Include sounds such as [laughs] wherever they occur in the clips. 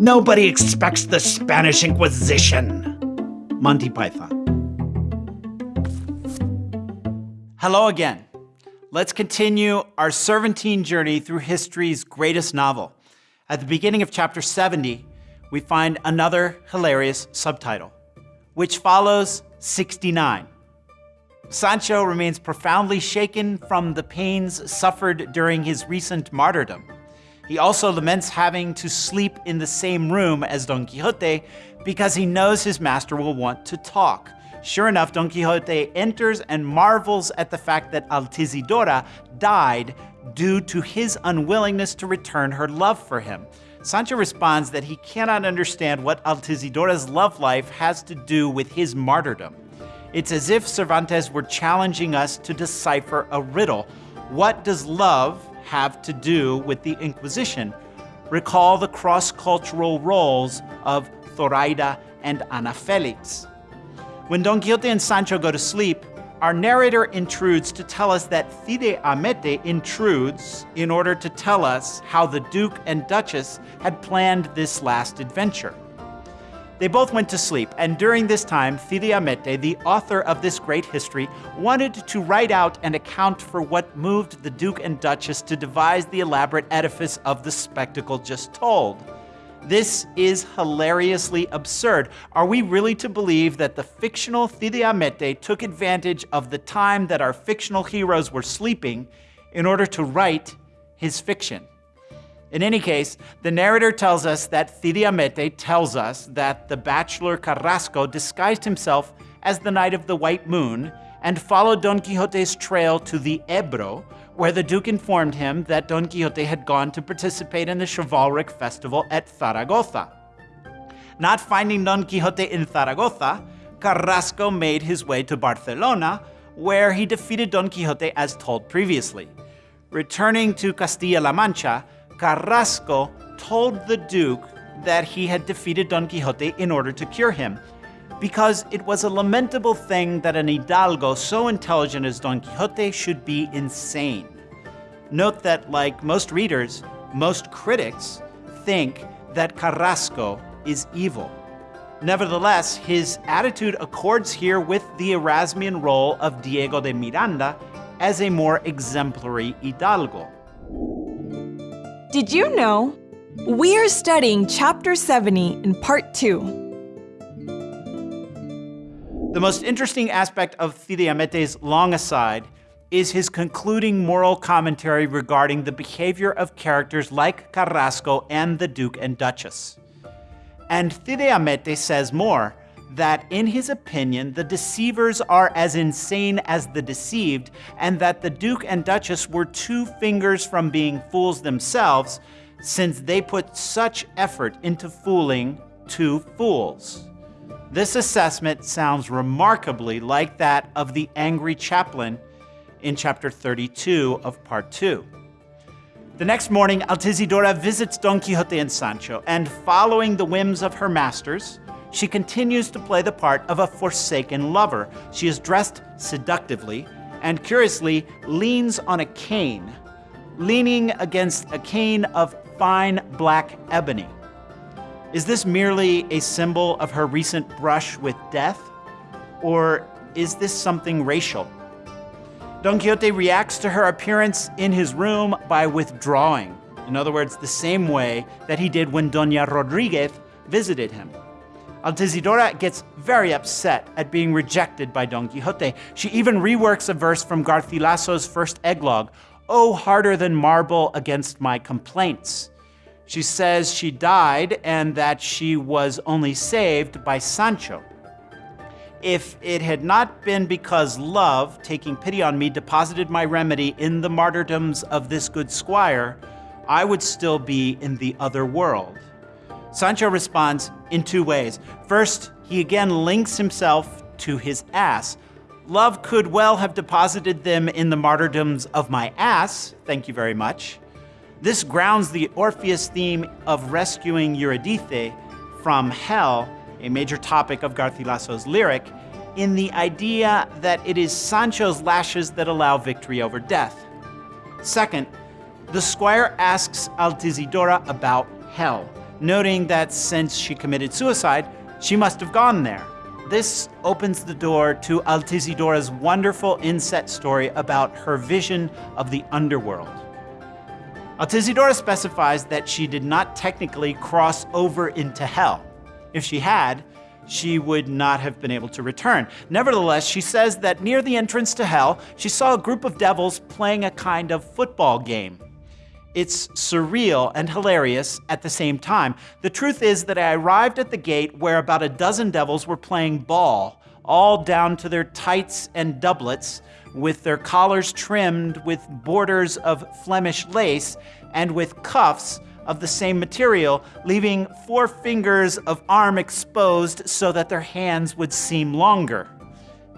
Nobody expects the Spanish Inquisition. Monty Python. Hello again. Let's continue our Cervantine journey through history's greatest novel. At the beginning of chapter 70, we find another hilarious subtitle, which follows 69. Sancho remains profoundly shaken from the pains suffered during his recent martyrdom. He also laments having to sleep in the same room as Don Quixote because he knows his master will want to talk. Sure enough, Don Quixote enters and marvels at the fact that Altisidora died due to his unwillingness to return her love for him. Sancho responds that he cannot understand what Altisidora's love life has to do with his martyrdom. It's as if Cervantes were challenging us to decipher a riddle. What does love have to do with the Inquisition? Recall the cross-cultural roles of Zoraida and Ana Felix. When Don Quixote and Sancho go to sleep, our narrator intrudes to tell us that Cide Hamete intrudes in order to tell us how the Duke and Duchess had planned this last adventure. They both went to sleep, and during this time, Cide Hamete, the author of this great history, wanted to write out and account for what moved the Duke and Duchess to devise the elaborate edifice of the spectacle just told. This is hilariously absurd. Are we really to believe that the fictional Cide Hamete took advantage of the time that our fictional heroes were sleeping in order to write his fiction? In any case, the narrator tells us that Cide Hamete tells us that the bachelor Carrasco disguised himself as the Knight of the White Moon and followed Don Quixote's trail to the Ebro, where the Duke informed him that Don Quixote had gone to participate in the chivalric festival at Zaragoza. Not finding Don Quixote in Zaragoza, Carrasco made his way to Barcelona, where he defeated Don Quixote as told previously. Returning to Castilla-La Mancha, Carrasco told the Duke that he had defeated Don Quixote in order to cure him, because it was a lamentable thing that an hidalgo so intelligent as Don Quixote should be insane. Note that, like most readers, most critics think that Carrasco is evil. Nevertheless, his attitude accords here with the Erasmian role of Diego de Miranda as a more exemplary hidalgo. Did you know? We are studying Chapter 70 in Part 2. The most interesting aspect of Cide Hamete's long aside is his concluding moral commentary regarding the behavior of characters like Carrasco and the Duke and Duchess. And Cide Hamete says more, that in his opinion, the deceivers are as insane as the deceived, and that the Duke and Duchess were two fingers from being fools themselves, since they put such effort into fooling two fools. This assessment sounds remarkably like that of the angry chaplain in chapter 32 of part 2. The next morning, Altisidora visits Don Quixote and Sancho, and following the whims of her masters, she continues to play the part of a forsaken lover. She is dressed seductively and curiously leans on a cane, leaning against a cane of fine black ebony. Is this merely a symbol of her recent brush with death? Or is this something racial? Don Quixote reacts to her appearance in his room by withdrawing. In other words, the same way that he did when Doña Rodriguez visited him. Altisidora gets very upset at being rejected by Don Quixote. She even reworks a verse from Garcilaso's first eglogue, Oh, harder than marble against my complaints. She says she died and that she was only saved by Sancho. If it had not been because love, taking pity on me, deposited my remedy in the martyrdoms of this good squire, I would still be in the other world. Sancho responds in two ways. First, he again links himself to his ass. Love could well have deposited them in the martyrdoms of my ass, thank you very much. This grounds the Orpheus theme of rescuing Eurydice from hell, a major topic of Garcilaso's lyric, in the idea that it is Sancho's lashes that allow victory over death. Second, the squire asks Altisidora about hell. Noting that since she committed suicide, she must have gone there. This opens the door to Altisidora's wonderful inset story about her vision of the underworld. Altisidora specifies that she did not technically cross over into hell. If she had, she would not have been able to return. Nevertheless, she says that near the entrance to hell, she saw a group of devils playing a kind of football game. It's surreal and hilarious at the same time. The truth is that I arrived at the gate where about a dozen devils were playing ball, all down to their tights and doublets, with their collars trimmed with borders of Flemish lace and with cuffs of the same material, leaving four fingers of arm exposed so that their hands would seem longer.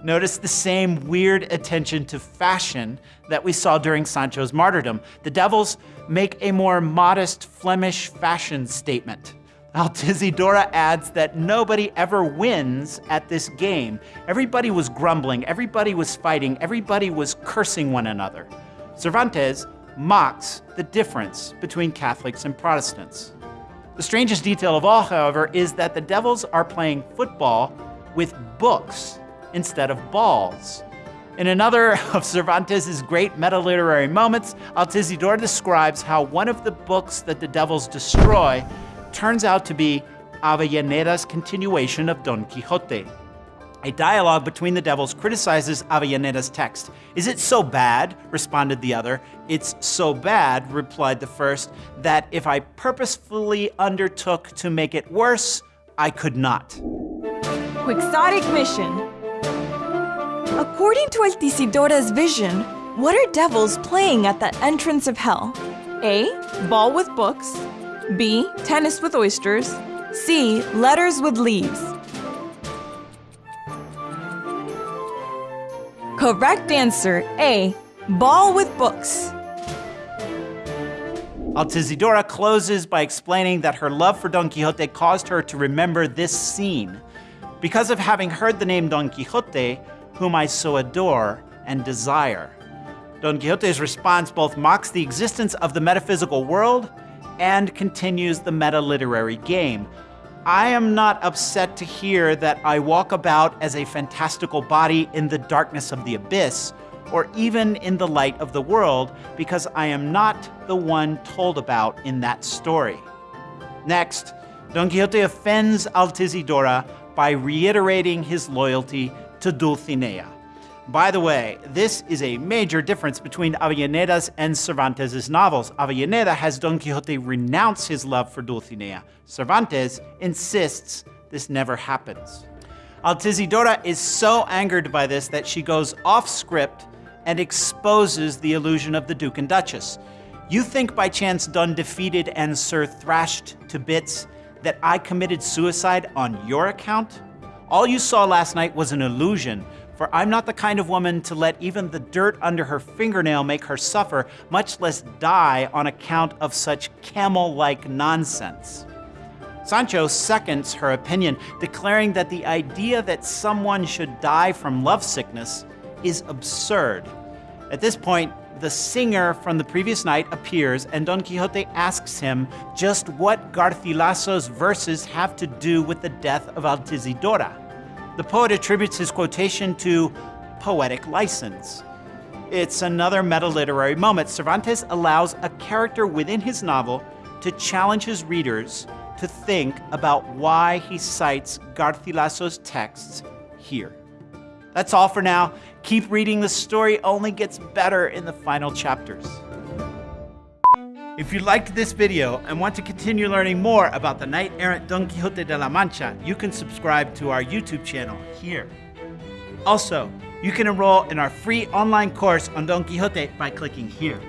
Notice the same weird attention to fashion that we saw during Sancho's martyrdom. The devils make a more modest Flemish fashion statement. Altisidora adds that nobody ever wins at this game. Everybody was grumbling, everybody was fighting, everybody was cursing one another. Cervantes mocks the difference between Catholics and Protestants. The strangest detail of all, however, is that the devils are playing football with books instead of balls. In another [laughs] of Cervantes' great meta-literary moments, Altisidora describes how one of the books that the devils destroy turns out to be Avellaneda's continuation of Don Quixote. A dialogue between the devils criticizes Avellaneda's text. Is it so bad? responded the other. It's so bad, replied the first, that if I purposefully undertook to make it worse, I could not. Quixotic mission. According to Altisidora's vision, what are devils playing at the entrance of hell? A. Ball with books. B. Tennis with oysters. C. Letters with leaves. Correct answer A. Ball with books. Altisidora closes by explaining that her love for Don Quixote caused her to remember this scene. Because of having heard the name Don Quixote, whom I so adore and desire. Don Quixote's response both mocks the existence of the metaphysical world and continues the meta-literary game, I am not upset to hear that I walk about as a fantastical body in the darkness of the abyss, or even in the light of the world, because I am not the one told about in that story. Next, Don Quixote offends Altisidora by reiterating his loyalty to Dulcinea. By the way, this is a major difference between Avellaneda's and Cervantes' novels. Avellaneda has Don Quixote renounce his love for Dulcinea. Cervantes insists this never happens. Altisidora is so angered by this that she goes off script and exposes the illusion of the Duke and Duchess. You think by chance Don defeated and Sir thrashed to bits that I committed suicide on your account? All you saw last night was an illusion for I'm not the kind of woman to let even the dirt under her fingernail make her suffer, much less die on account of such camel-like nonsense. Sancho seconds her opinion, declaring that the idea that someone should die from lovesickness is absurd. At this point, the singer from the previous night appears and Don Quixote asks him just what Garcilaso's verses have to do with the death of Altisidora. The poet attributes his quotation to poetic license. It's another meta-literary moment. Cervantes allows a character within his novel to challenge his readers to think about why he cites Garcilaso's texts here. That's all for now. Keep reading. The story only gets better in the final chapters. If you liked this video and want to continue learning more about the knight-errant Don Quixote de la Mancha, you can subscribe to our YouTube channel here. Also, you can enroll in our free online course on Don Quixote by clicking here.